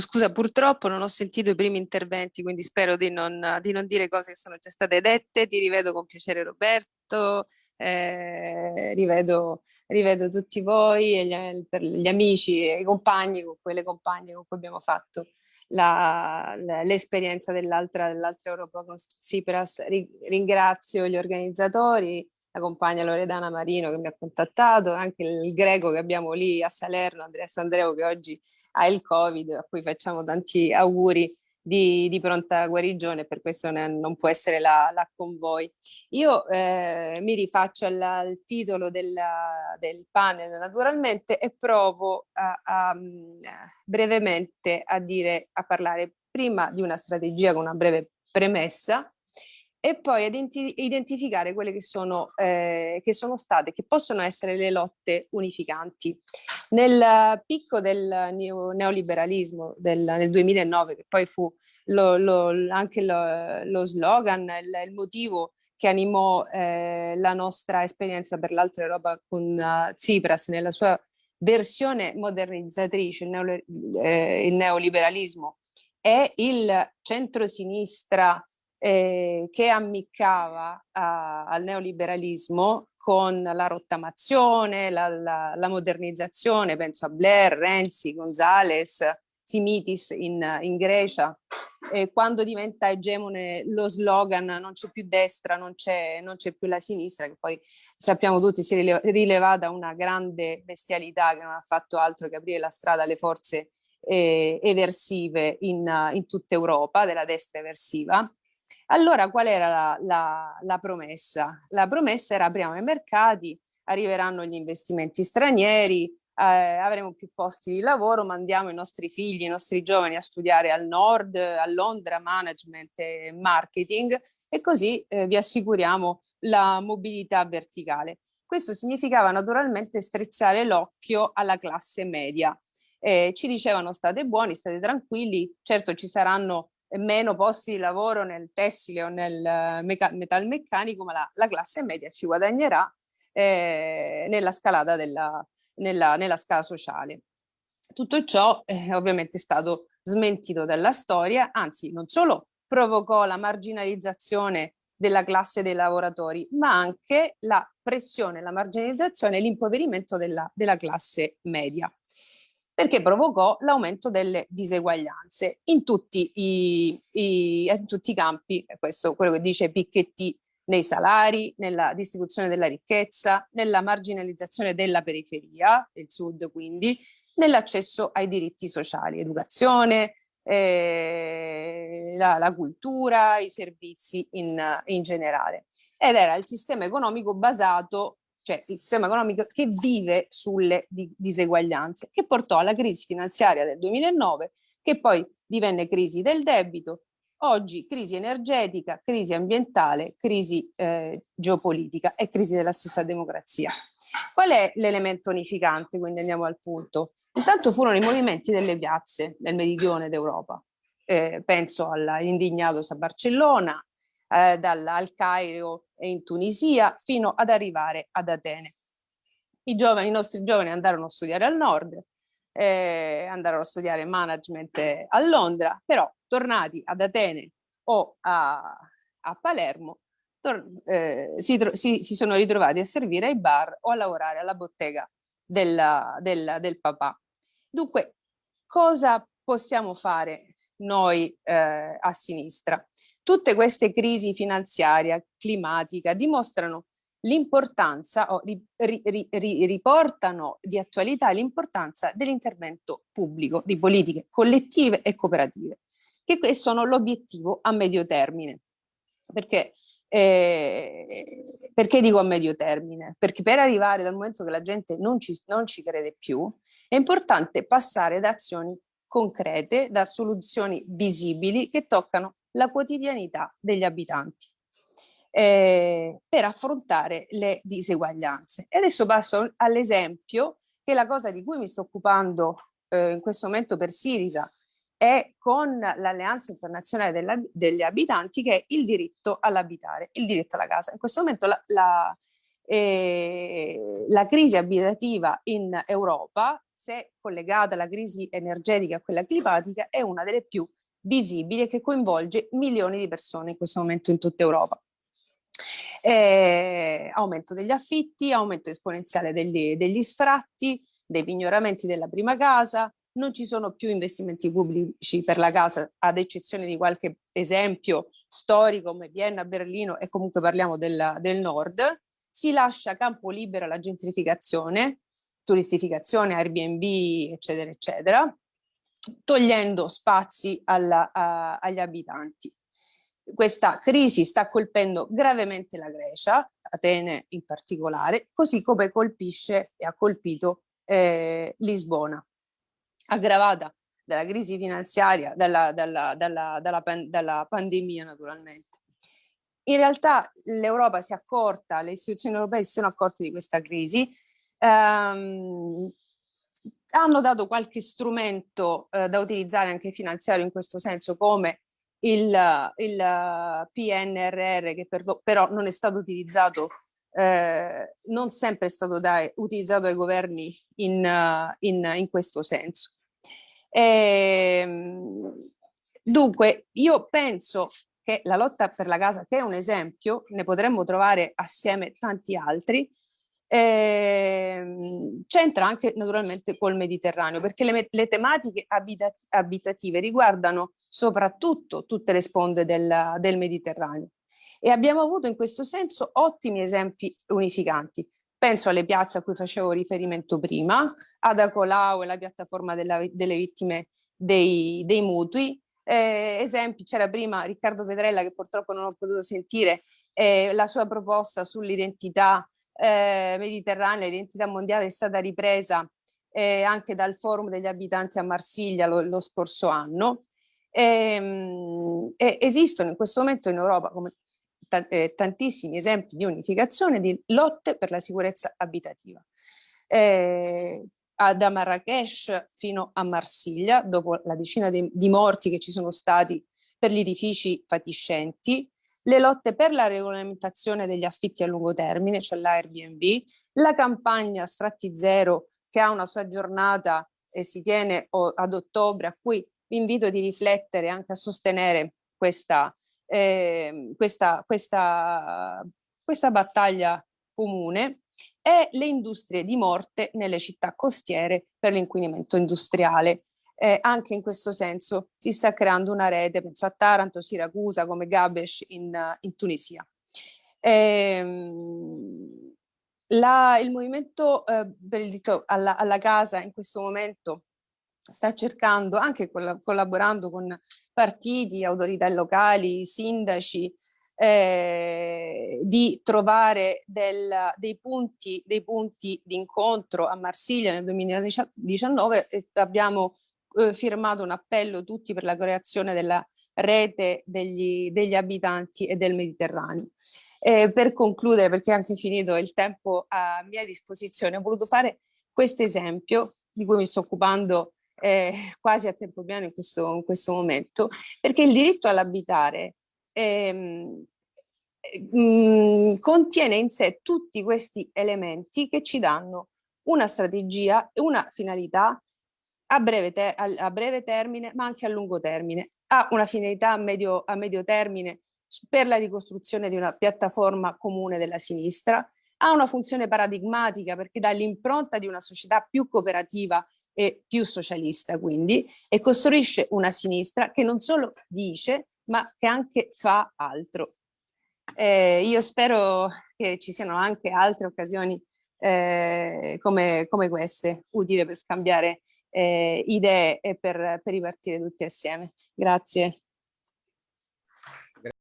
scusa, purtroppo non ho sentito i primi interventi, quindi spero di non, di non dire cose che sono già state dette. Ti rivedo con piacere Roberto, eh, rivedo, rivedo, tutti voi, e gli, per gli amici e i compagni, con quelle compagne con cui abbiamo fatto l'esperienza dell'altra dell Europa con Tsipras. Ringrazio gli organizzatori, la compagna Loredana Marino che mi ha contattato, anche il greco che abbiamo lì a Salerno, Andrea Sandreo che oggi ha il Covid, a cui facciamo tanti auguri di, di pronta guarigione, per questo ne, non può essere là, là con voi. Io eh, mi rifaccio al, al titolo della, del panel naturalmente e provo a, a, mm, brevemente a dire, a parlare prima di una strategia con una breve premessa e poi identificare quelle che sono, eh, che sono state, che possono essere le lotte unificanti. Nel picco del neoliberalismo del, nel 2009, che poi fu lo, lo, anche lo, lo slogan, il, il, motivo che animò eh, la nostra esperienza per l'altra Europa con uh, Tsipras nella sua versione modernizzatrice, il, neo, eh, il neoliberalismo, è il centrosinistra eh, che ammiccava a, al neoliberalismo con la rottamazione, la, la, la, modernizzazione, penso a Blair, Renzi, Gonzales, Simitis in, in Grecia, e quando diventa egemone lo slogan non c'è più destra, non c'è più la sinistra, che poi sappiamo tutti si è rilevata una grande bestialità che non ha fatto altro che aprire la strada alle forze eh, eversive in, in tutta Europa, della destra eversiva, allora qual era la, la, la promessa? La promessa era apriamo i mercati, arriveranno gli investimenti stranieri, eh, avremo più posti di lavoro, mandiamo i nostri figli, i nostri giovani a studiare al nord, a Londra, management e marketing e così eh, vi assicuriamo la mobilità verticale. Questo significava naturalmente strizzare l'occhio alla classe media. Eh, ci dicevano state buoni, state tranquilli, certo ci saranno meno posti di lavoro nel tessile o nel eh, metalmeccanico, ma la, la classe media ci guadagnerà eh, nella scalata della, nella, nella, scala sociale. Tutto ciò eh, ovviamente è stato smentito dalla storia, anzi non solo provocò la marginalizzazione della classe dei lavoratori, ma anche la pressione, la marginalizzazione e l'impoverimento della, della classe media perché provocò l'aumento delle diseguaglianze in tutti i, i, in tutti i campi, questo quello che dice Piketty, nei salari, nella distribuzione della ricchezza, nella marginalizzazione della periferia, del sud quindi, nell'accesso ai diritti sociali, educazione, eh, la, la, cultura, i servizi in, in generale. Ed era il sistema economico basato cioè il sistema economico che vive sulle diseguaglianze, che portò alla crisi finanziaria del 2009, che poi divenne crisi del debito, oggi crisi energetica, crisi ambientale, crisi eh, geopolitica e crisi della stessa democrazia. Qual è l'elemento unificante? Quindi andiamo al punto. Intanto furono i movimenti delle piazze nel meridione d'Europa. Eh, penso all'indignados a Barcellona, eh, dalla, al Cairo e in Tunisia fino ad arrivare ad Atene. I, giovani, i nostri giovani andarono a studiare al nord, eh, andarono a studiare management a Londra, però tornati ad Atene o a, a Palermo eh, si, si, si, sono ritrovati a servire ai bar o a lavorare alla bottega della, della, del papà. Dunque, cosa possiamo fare noi eh, a sinistra? Tutte queste crisi finanziaria, climatica, dimostrano l'importanza o ri, ri, ri, riportano di attualità l'importanza dell'intervento pubblico, di politiche collettive e cooperative, che sono l'obiettivo a medio termine. Perché, eh, perché dico a medio termine? Perché per arrivare dal momento che la gente non ci, non ci crede più, è importante passare da azioni concrete, da soluzioni visibili che toccano la quotidianità degli abitanti eh, per affrontare le diseguaglianze. E adesso passo all'esempio che la cosa di cui mi sto occupando eh, in questo momento per Sirisa è con l'Alleanza Internazionale degli Abitanti che è il diritto all'abitare, il diritto alla casa. In questo momento la, la, eh, la crisi abitativa in Europa se collegata alla crisi energetica e a quella climatica, è una delle più visibili e che coinvolge milioni di persone in questo momento in tutta Europa. Eh, aumento degli affitti, aumento esponenziale degli, degli sfratti, dei pignoramenti della prima casa, non ci sono più investimenti pubblici per la casa, ad eccezione di qualche esempio storico come Vienna, Berlino e comunque parliamo del, del nord, si lascia campo libero alla gentrificazione, turistificazione, Airbnb, eccetera, eccetera, togliendo spazi alla, a, agli abitanti. Questa crisi sta colpendo gravemente la Grecia, Atene in particolare, così come colpisce e ha colpito eh, Lisbona, aggravata dalla crisi finanziaria, dalla, dalla, dalla, dalla, dalla pandemia naturalmente. In realtà l'Europa si è accorta, le istituzioni europee si sono accorte di questa crisi, ehm, hanno dato qualche strumento eh, da utilizzare anche finanziario in questo senso come il, il PNRR che per, però non è stato utilizzato, eh, non sempre è stato dai, utilizzato dai governi in, in, in questo senso. E, ehm, dunque io penso che la lotta per la casa, che è un esempio, ne potremmo trovare assieme tanti altri, eh, c'entra anche naturalmente col Mediterraneo, perché le, le tematiche abitat abitative riguardano soprattutto tutte le sponde del, del Mediterraneo. E abbiamo avuto in questo senso ottimi esempi unificanti. Penso alle piazze a cui facevo riferimento prima, ad Acolao e la piattaforma della, delle vittime dei, dei mutui, eh, esempi, c'era prima Riccardo Pedrella che purtroppo non ho potuto sentire, eh, la sua proposta sull'identità eh, mediterranea, l'identità mondiale è stata ripresa eh, anche dal forum degli abitanti a Marsiglia lo, lo scorso anno. Ehm, e, esistono in questo momento in Europa come eh, tantissimi esempi di unificazione di lotte per la sicurezza abitativa. Eh, da Marrakesh fino a Marsiglia, dopo la decina di, di morti che ci sono stati per gli edifici fatiscenti, le lotte per la regolamentazione degli affitti a lungo termine, cioè l'Airbnb, la campagna Sfratti Zero che ha una sua giornata e si tiene ad ottobre, a cui vi invito di riflettere anche a sostenere questa, eh, questa, questa, questa battaglia comune e le industrie di morte nelle città costiere per l'inquinamento industriale. Eh, anche in questo senso si sta creando una rete, penso a Taranto, Siracusa, come Gabesh in, in Tunisia. Ehm, la, il movimento eh, per il diritto alla, alla, casa in questo momento sta cercando, anche collaborando con partiti, autorità locali, sindaci, eh, di trovare del, dei, punti, dei punti di incontro a Marsiglia nel 2019 abbiamo eh, firmato un appello tutti per la creazione della rete degli, degli abitanti e del Mediterraneo. Eh, per concludere, perché è anche finito il tempo a mia disposizione, ho voluto fare questo esempio di cui mi sto occupando eh, quasi a tempo pieno in questo, in questo momento, perché il diritto all'abitare ehm, mm, contiene in sé tutti questi elementi che ci danno una strategia e una finalità a breve, a, a breve, termine ma anche a lungo termine. Ha una finalità a medio, a medio termine per la ricostruzione di una piattaforma comune della sinistra, ha una funzione paradigmatica perché dà l'impronta di una società più cooperativa e più socialista quindi e costruisce una sinistra che non solo dice ma che anche fa altro. Eh, io spero che ci siano anche altre occasioni eh, come, come, queste, utili per scambiare idee e per, per ripartire tutti assieme. Grazie.